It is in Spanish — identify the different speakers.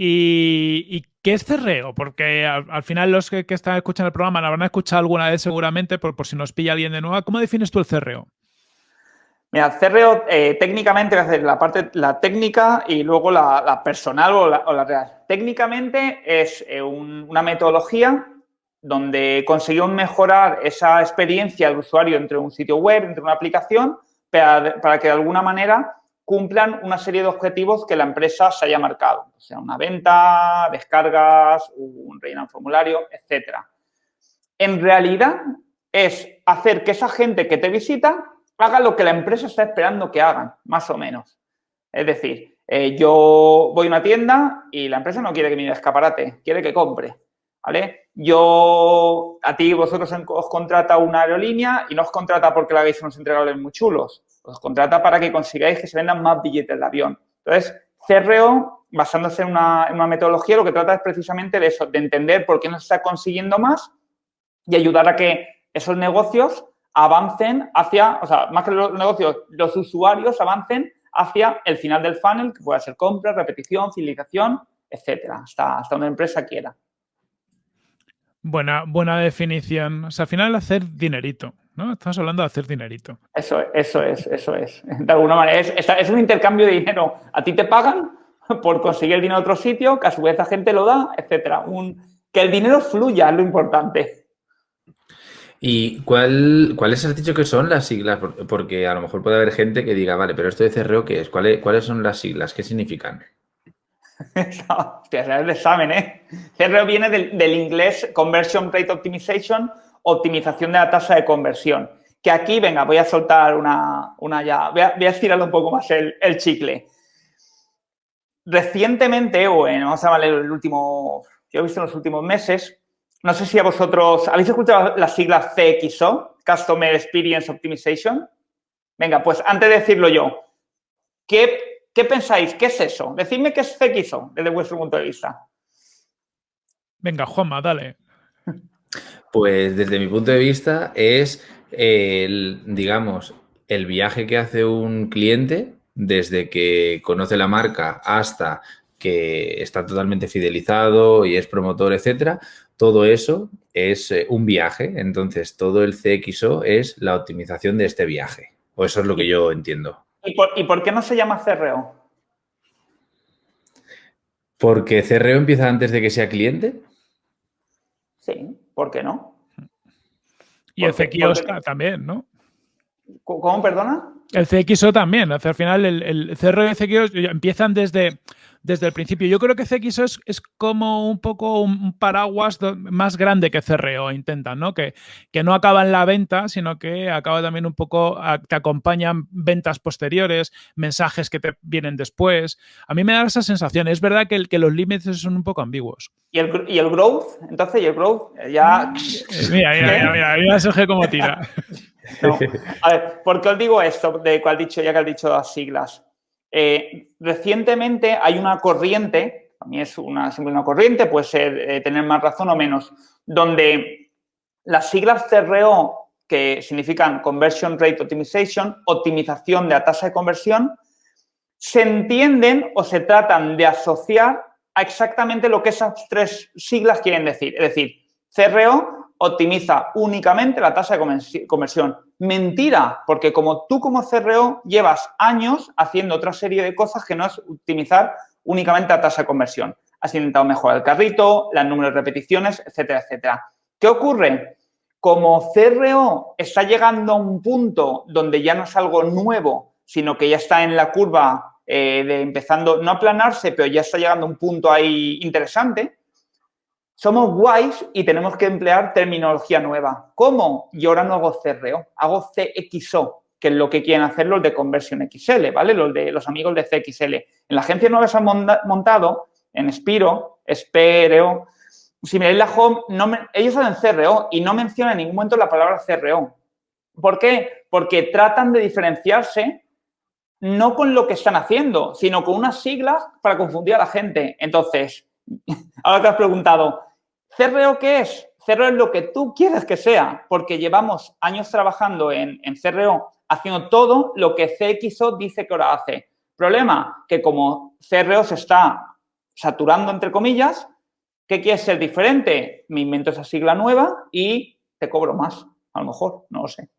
Speaker 1: ¿Y, qué es cerreo? Porque al, final los que, están escuchando el programa la habrán escuchado alguna vez seguramente, por, si nos pilla alguien de nuevo. ¿Cómo defines tú el cerreo?
Speaker 2: Mira, cerreo eh, técnicamente la parte, la técnica y luego la, personal o la, real. Técnicamente es eh, una metodología donde conseguimos mejorar esa experiencia del usuario entre un sitio web, entre una aplicación, para, que de alguna manera cumplan una serie de objetivos que la empresa se haya marcado, o sea, una venta, descargas, un rellenar formulario, etcétera. En realidad es hacer que esa gente que te visita haga lo que la empresa está esperando que hagan, más o menos. Es decir, eh, yo voy a una tienda y la empresa no quiere que me escaparate, quiere que compre. ¿Vale? Yo, a ti, vosotros os contrata una aerolínea y no os contrata porque le hagáis unos entregables muy chulos. Os contrata para que consigáis que se vendan más billetes de avión. Entonces, CRO, basándose en una, metodología, lo que trata es precisamente de eso, de entender por qué no se está consiguiendo más y ayudar a que esos negocios avancen hacia, o sea, más que los negocios, los usuarios avancen hacia el final del funnel, que puede ser compra, repetición, fidelización, etcétera, hasta, hasta una empresa quiera.
Speaker 1: Buena, buena definición. O sea, al final hacer dinerito, ¿no? Estamos hablando de hacer dinerito.
Speaker 2: Eso, eso es, eso es. De alguna manera, es, es, un intercambio de dinero. A ti te pagan por conseguir el dinero a otro sitio, que a su vez la gente lo da, etcétera. Un, que el dinero fluya es lo importante.
Speaker 3: ¿Y cuál, cuáles has dicho que son las siglas? Porque a lo mejor puede haber gente que diga, vale, pero esto de CRO, ¿qué es? ¿Cuáles, cuáles son las siglas? ¿Qué significan?
Speaker 2: Hostia, es el examen, ¿eh? CRO viene del, inglés Conversion Rate Optimization, optimización de la tasa de conversión. Que aquí, venga, voy a soltar una, una ya, voy a, voy estirar un poco más el, chicle. Recientemente, o en, vamos a llamarle el último, yo he visto en los últimos meses, no sé si a vosotros, ¿habéis escuchado las siglas CXO, Customer Experience Optimization? Venga, pues antes de decirlo yo, ¿qué ¿Qué pensáis? ¿Qué es eso? Decidme qué es CXO desde vuestro punto de vista.
Speaker 1: Venga, Juanma, dale.
Speaker 3: Pues desde mi punto de vista es el, digamos, el viaje que hace un cliente desde que conoce la marca hasta que está totalmente fidelizado y es promotor, etcétera, todo eso es eh, un viaje. Entonces, todo el CXO es la optimización de este viaje. O eso es lo que yo entiendo.
Speaker 2: ¿Y por, qué no se llama CRO?
Speaker 3: ¿Porque CRO empieza antes de que sea cliente?
Speaker 2: Sí, ¿por qué no?
Speaker 1: Y el CXO también, ¿no?
Speaker 2: ¿Cómo, perdona?
Speaker 1: El CXO también. Al final, el, el CRO y el CXO empiezan desde desde el principio. Yo creo que CXO es, como un poco un paraguas más grande que CRO, intentan, ¿no? Que, que no acaba en la venta, sino que acaba también un poco, te acompañan ventas posteriores, mensajes que te vienen después. A mí me da esa sensación. Es verdad que, que los límites son un poco ambiguos.
Speaker 2: ¿Y el, ¿Y el growth? Entonces, ¿y el growth? Ya...
Speaker 1: Mira, mira, mira, mira, mira Sergio cómo tira.
Speaker 2: A ver, ¿por qué os digo esto de cuál dicho, ya que has dicho las siglas? Eh, recientemente hay una corriente, a mí es una, una corriente, puede ser eh, tener más razón o menos, donde las siglas CRO, que significan Conversion Rate Optimization, optimización de la tasa de conversión, se entienden o se tratan de asociar a exactamente lo que esas tres siglas quieren decir. Es decir, CRO optimiza únicamente la tasa de conversión. Mentira, porque como tú como CRO llevas años haciendo otra serie de cosas que no es optimizar únicamente la tasa de conversión. Has intentado mejorar el carrito, el número de repeticiones, etcétera, etcétera. ¿Qué ocurre? Como CRO está llegando a un punto donde ya no es algo nuevo, sino que ya está en la curva eh, de empezando, no a aplanarse, pero ya está llegando a un punto ahí interesante, somos guays y tenemos que emplear terminología nueva. ¿Cómo? Yo ahora no hago CRO, hago CXO, que es lo que quieren hacer los de Conversion XL, ¿vale? Los de los amigos de CXL. En la agencia nueva se han montado en Spiro, Espero, si miráis la home, ellos hacen CRO y no mencionan en ningún momento la palabra CRO. ¿Por qué? Porque tratan de diferenciarse no con lo que están haciendo, sino con unas siglas para confundir a la gente. Entonces, ahora te has preguntado, ¿CRO qué es? CRO es lo que tú quieres que sea, porque llevamos años trabajando en, en CRO haciendo todo lo que CXO dice que ahora hace. Problema, que como CRO se está saturando, entre comillas. ¿Qué quieres ser diferente? Me invento esa sigla nueva y te cobro más, a lo mejor, no lo sé.